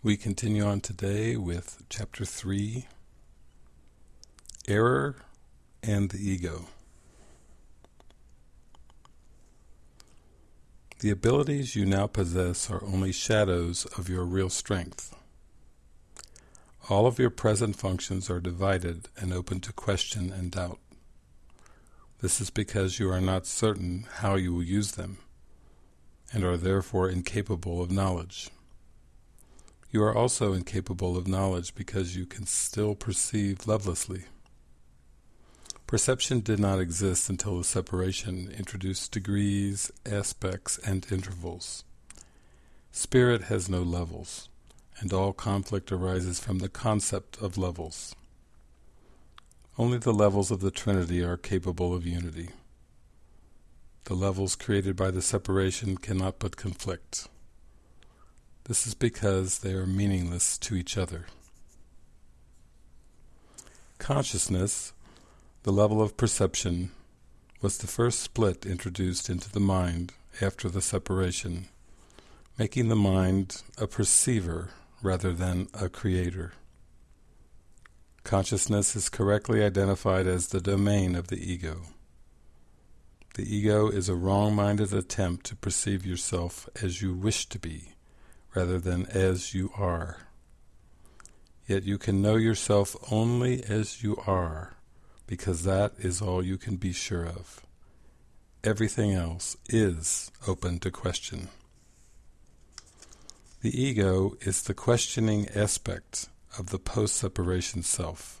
We continue on today with Chapter 3, Error and the Ego. The abilities you now possess are only shadows of your real strength. All of your present functions are divided and open to question and doubt. This is because you are not certain how you will use them, and are therefore incapable of knowledge. You are also incapable of knowledge because you can still perceive lovelessly. Perception did not exist until the separation introduced degrees, aspects, and intervals. Spirit has no levels, and all conflict arises from the concept of levels. Only the levels of the Trinity are capable of unity. The levels created by the separation cannot but conflict. This is because they are meaningless to each other. Consciousness, the level of perception, was the first split introduced into the mind after the separation, making the mind a perceiver rather than a creator. Consciousness is correctly identified as the domain of the ego. The ego is a wrong-minded attempt to perceive yourself as you wish to be, rather than as you are. Yet you can know yourself only as you are, because that is all you can be sure of. Everything else is open to question. The ego is the questioning aspect of the post-separation self,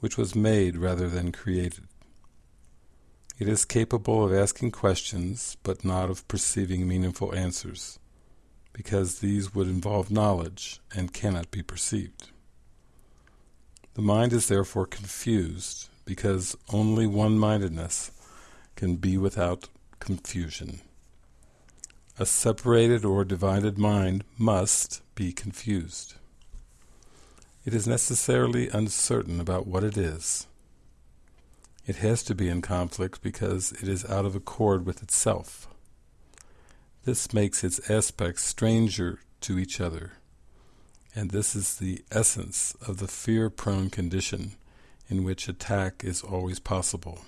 which was made rather than created. It is capable of asking questions, but not of perceiving meaningful answers because these would involve knowledge and cannot be perceived. The mind is therefore confused because only one-mindedness can be without confusion. A separated or divided mind must be confused. It is necessarily uncertain about what it is. It has to be in conflict because it is out of accord with itself. This makes its aspects stranger to each other, and this is the essence of the fear-prone condition in which attack is always possible.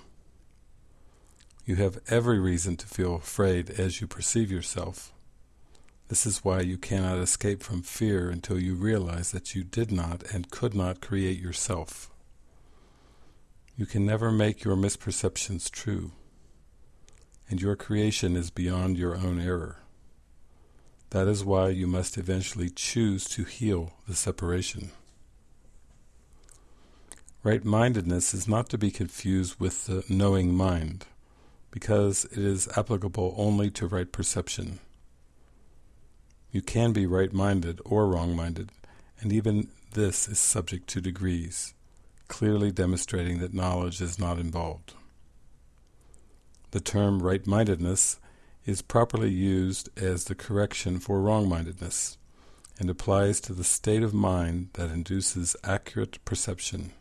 You have every reason to feel afraid as you perceive yourself. This is why you cannot escape from fear until you realize that you did not and could not create yourself. You can never make your misperceptions true and your creation is beyond your own error. That is why you must eventually choose to heal the separation. Right-mindedness is not to be confused with the knowing mind, because it is applicable only to right perception. You can be right-minded or wrong-minded, and even this is subject to degrees, clearly demonstrating that knowledge is not involved. The term right-mindedness is properly used as the correction for wrong-mindedness and applies to the state of mind that induces accurate perception.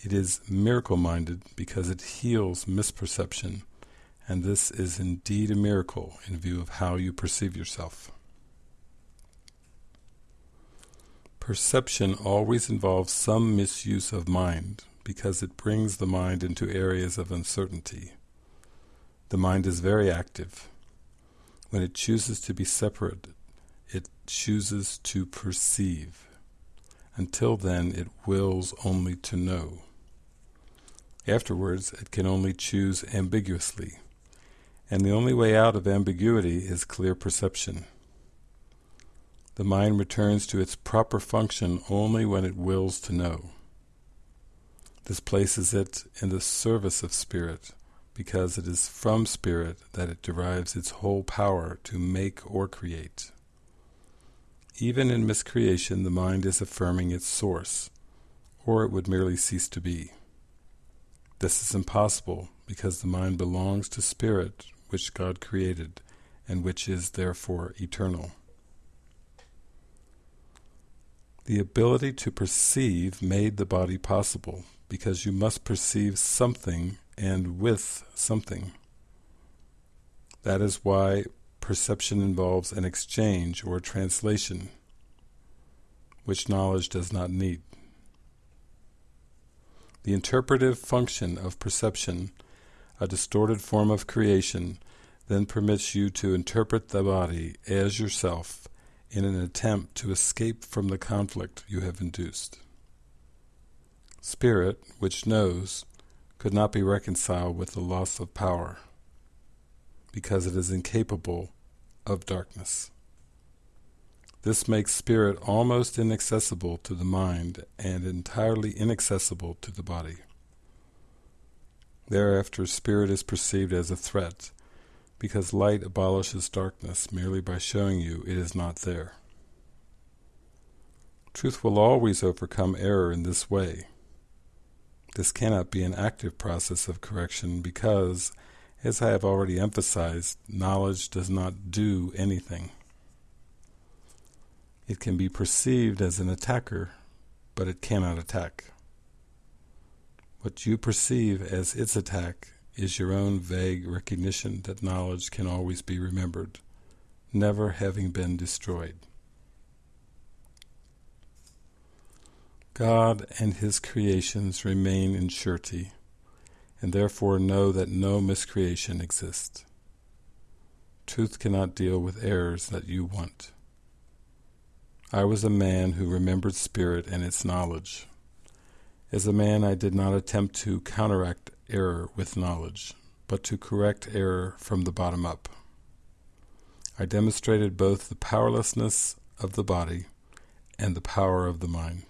It is miracle-minded because it heals misperception, and this is indeed a miracle in view of how you perceive yourself. Perception always involves some misuse of mind, because it brings the mind into areas of uncertainty. The mind is very active. When it chooses to be separate, it chooses to perceive. Until then, it wills only to know. Afterwards, it can only choose ambiguously, and the only way out of ambiguity is clear perception. The mind returns to its proper function only when it wills to know. This places it in the service of spirit, because it is from spirit that it derives its whole power to make or create. Even in miscreation the mind is affirming its source, or it would merely cease to be. This is impossible because the mind belongs to spirit which God created and which is therefore eternal. The ability to perceive made the body possible because you must perceive something and with something. That is why perception involves an exchange or translation which knowledge does not need. The interpretive function of perception, a distorted form of creation, then permits you to interpret the body as yourself in an attempt to escape from the conflict you have induced. Spirit, which knows, could not be reconciled with the loss of power, because it is incapable of darkness. This makes spirit almost inaccessible to the mind and entirely inaccessible to the body. Thereafter spirit is perceived as a threat, because light abolishes darkness merely by showing you it is not there. Truth will always overcome error in this way. This cannot be an active process of correction because, as I have already emphasized, knowledge does not do anything. It can be perceived as an attacker, but it cannot attack. What you perceive as its attack is your own vague recognition that knowledge can always be remembered, never having been destroyed. God and His creations remain in surety, and therefore know that no miscreation exists. Truth cannot deal with errors that you want. I was a man who remembered spirit and its knowledge. As a man I did not attempt to counteract error with knowledge, but to correct error from the bottom up. I demonstrated both the powerlessness of the body and the power of the mind.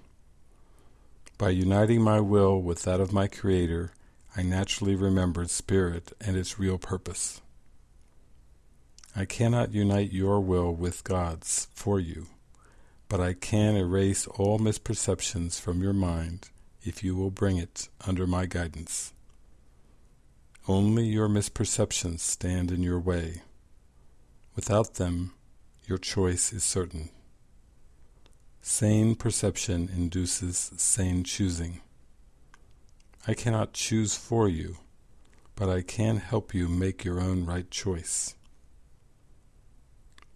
By uniting my will with that of my Creator, I naturally remembered spirit and its real purpose. I cannot unite your will with God's for you but I can erase all misperceptions from your mind if you will bring it under my guidance. Only your misperceptions stand in your way. Without them, your choice is certain. Sane perception induces sane choosing. I cannot choose for you, but I can help you make your own right choice.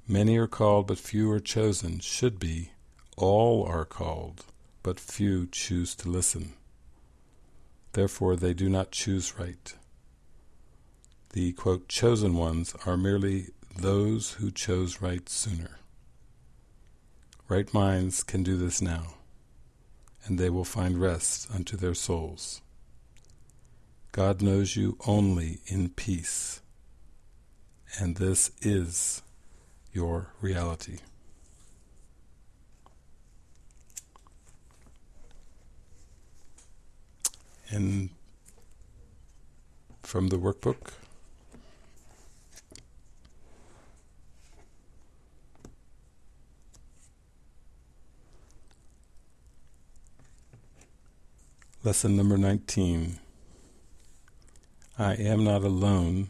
Many are called, but few are chosen, should be. All are called, but few choose to listen. Therefore they do not choose right. The, quote, chosen ones are merely those who chose right sooner. Right minds can do this now, and they will find rest unto their souls. God knows you only in peace, and this is your reality. And from the workbook, Lesson number 19 I am not alone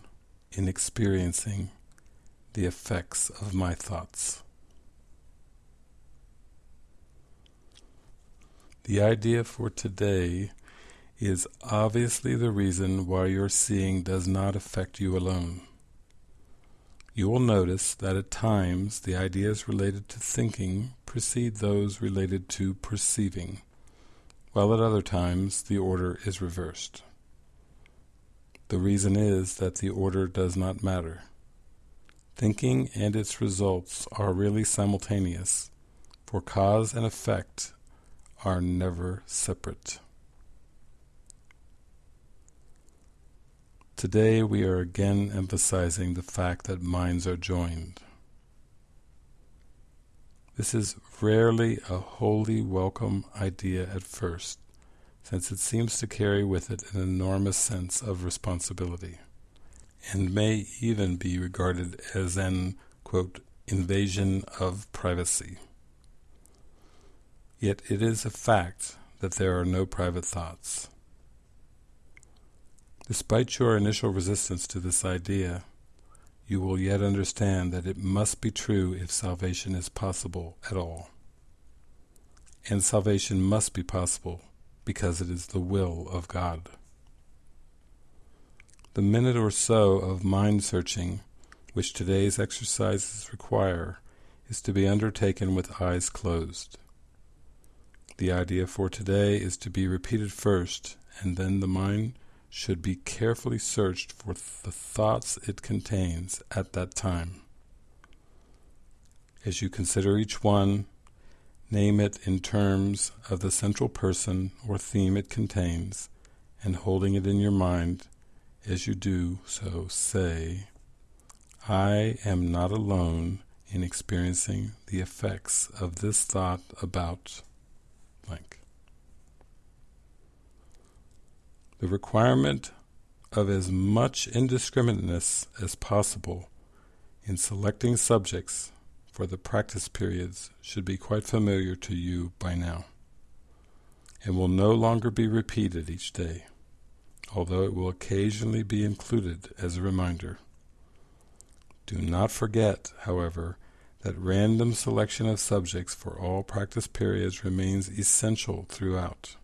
in experiencing the effects of my thoughts. The idea for today is obviously the reason why your seeing does not affect you alone. You will notice that at times the ideas related to thinking precede those related to perceiving, while at other times the order is reversed. The reason is that the order does not matter. Thinking and its results are really simultaneous, for cause and effect are never separate. Today we are again emphasizing the fact that minds are joined. This is rarely a wholly welcome idea at first, since it seems to carry with it an enormous sense of responsibility and may even be regarded as an, quote, invasion of privacy. Yet it is a fact that there are no private thoughts. Despite your initial resistance to this idea, you will yet understand that it must be true if salvation is possible at all. And salvation must be possible because it is the will of God. The minute or so of mind-searching which today's exercises require is to be undertaken with eyes closed. The idea for today is to be repeated first, and then the mind should be carefully searched for the thoughts it contains at that time. As you consider each one, name it in terms of the central person or theme it contains, and holding it in your mind as you do so, say, I am not alone in experiencing the effects of this thought about blank. The requirement of as much indiscriminateness as possible in selecting subjects for the practice periods should be quite familiar to you by now, and will no longer be repeated each day, although it will occasionally be included as a reminder. Do not forget, however, that random selection of subjects for all practice periods remains essential throughout.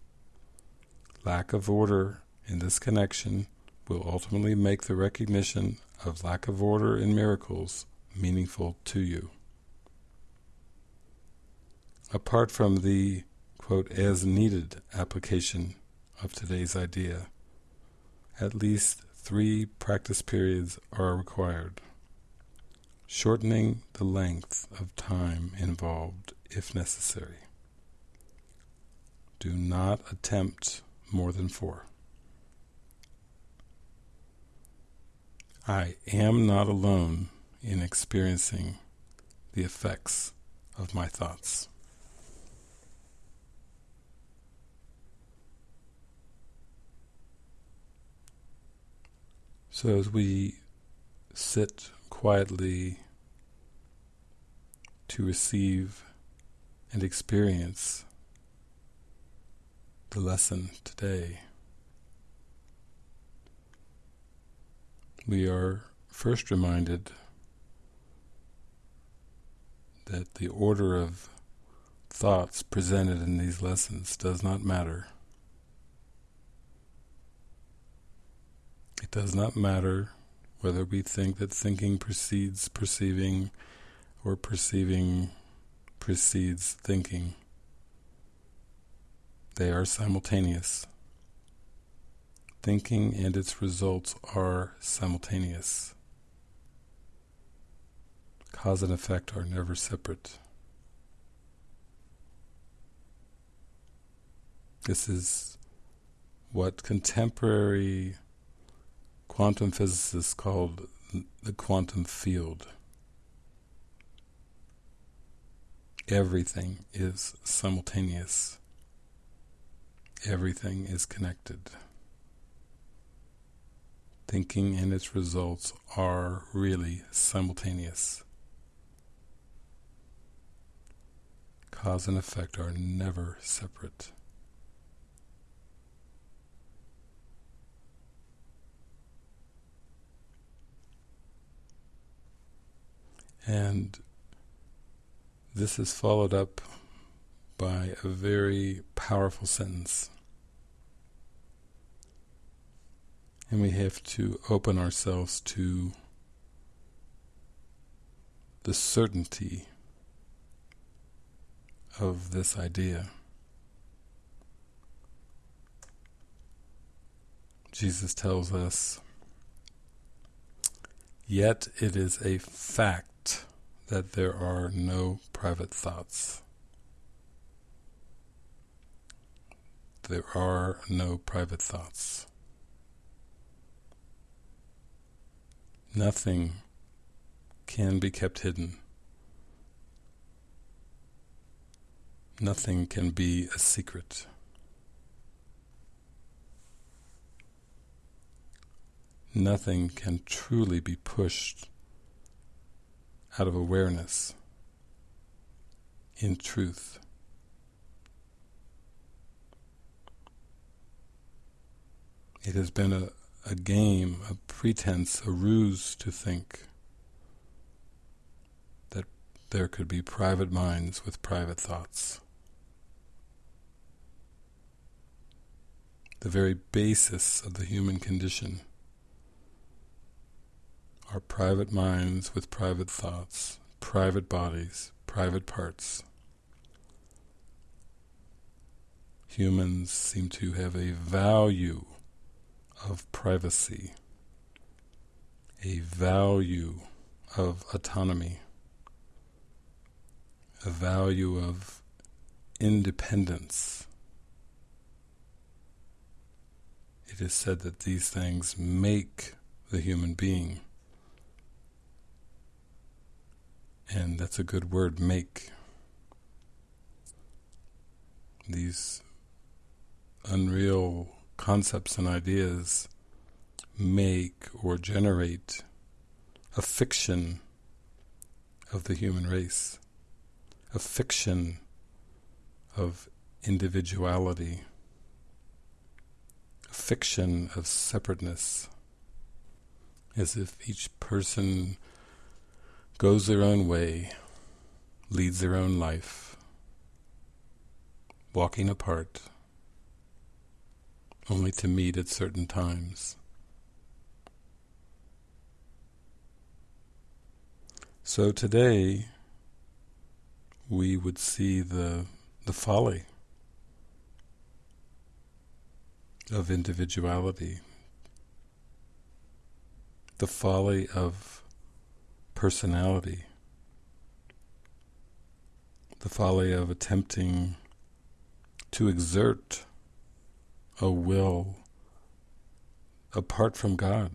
Lack of order in this connection will ultimately make the recognition of lack of order in miracles meaningful to you. Apart from the quote, as needed application of today's idea, at least three practice periods are required, shortening the length of time involved if necessary. Do not attempt more than four. I am not alone in experiencing the effects of my thoughts. So as we sit quietly to receive and experience the lesson today, we are first reminded that the order of thoughts presented in these lessons does not matter. It does not matter whether we think that thinking precedes perceiving or perceiving precedes thinking. They are simultaneous. Thinking and its results are simultaneous. Cause and effect are never separate. This is what contemporary quantum physicists called the quantum field. Everything is simultaneous. Everything is connected. Thinking and its results are really simultaneous. Cause and effect are never separate. And this is followed up by a very powerful sentence. And we have to open ourselves to the certainty of this idea. Jesus tells us, Yet it is a fact that there are no private thoughts. There are no private thoughts. Nothing can be kept hidden. Nothing can be a secret. Nothing can truly be pushed out of awareness in truth. It has been a a game, a pretense, a ruse to think that there could be private minds with private thoughts. The very basis of the human condition are private minds with private thoughts, private bodies, private parts. humans seem to have a value of privacy, a value of autonomy, a value of independence. It is said that these things make the human being. And that's a good word, make. These unreal concepts and ideas make or generate a fiction of the human race, a fiction of individuality, a fiction of separateness, as if each person goes their own way, leads their own life, walking apart, only to meet at certain times. So today we would see the the folly of individuality, the folly of personality, the folly of attempting to exert a will apart from God.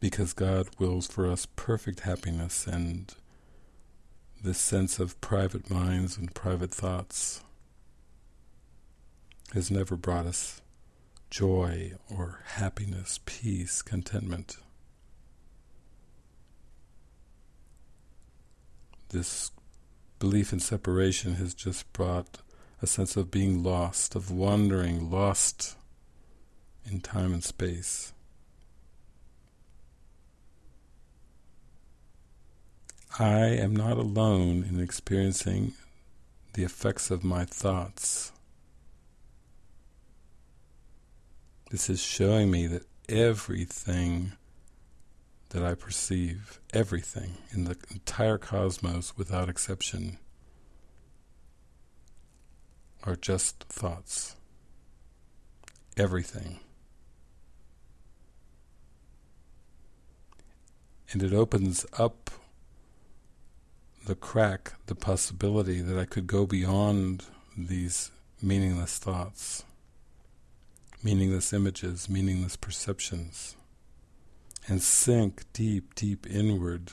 Because God wills for us perfect happiness and this sense of private minds and private thoughts has never brought us joy or happiness, peace, contentment. This belief in separation has just brought a sense of being lost, of wandering, lost in time and space. I am not alone in experiencing the effects of my thoughts. This is showing me that everything that I perceive, everything in the entire cosmos without exception, are just thoughts. Everything. And it opens up the crack, the possibility that I could go beyond these meaningless thoughts, meaningless images, meaningless perceptions, and sink deep, deep inward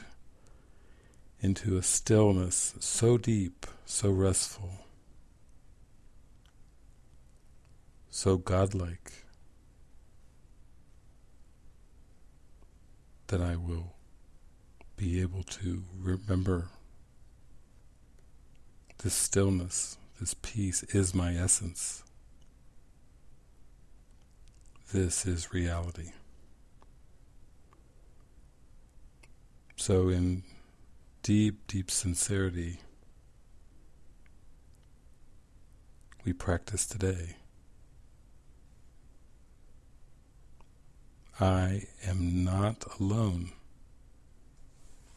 into a stillness so deep, so restful, so godlike, that I will be able to remember this stillness, this peace is my essence. This is reality. So in deep, deep sincerity, we practice today. I am not alone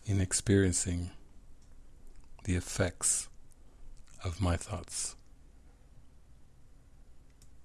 in experiencing the effects of my thoughts.